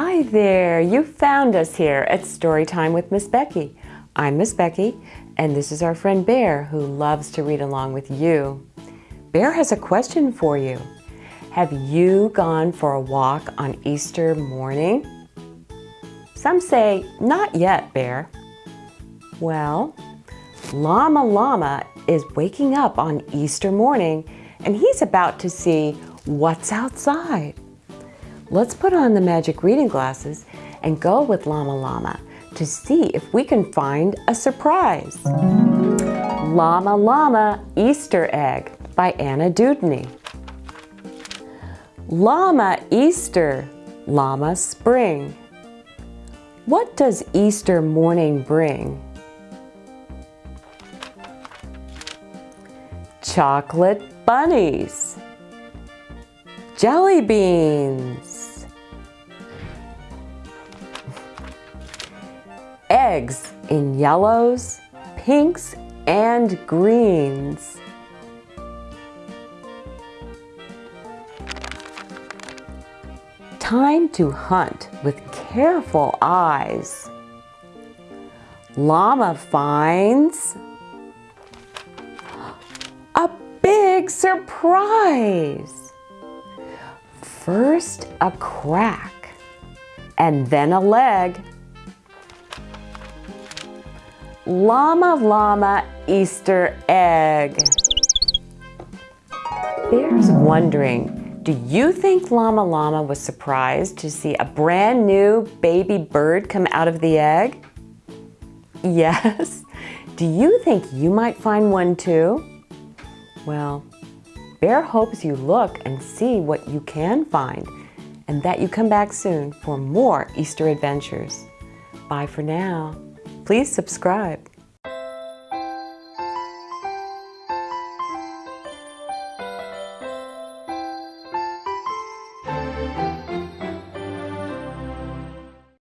Hi there, you found us here at Storytime with Miss Becky. I'm Miss Becky, and this is our friend Bear who loves to read along with you. Bear has a question for you. Have you gone for a walk on Easter morning? Some say, not yet, Bear. Well, Llama Llama is waking up on Easter morning and he's about to see what's outside. Let's put on the magic reading glasses and go with Llama Llama to see if we can find a surprise. Llama Llama Easter Egg by Anna Dewdney. Llama Easter, Llama Spring. What does Easter morning bring? Chocolate bunnies. Jelly beans. Eggs in yellows, pinks, and greens. Time to hunt with careful eyes. Llama finds a big surprise. First a crack and then a leg. Llama Llama Easter egg. Bear's wondering, do you think Llama Llama was surprised to see a brand new baby bird come out of the egg? Yes. Do you think you might find one too? Well, Bear hopes you look and see what you can find and that you come back soon for more Easter adventures. Bye for now. Please subscribe.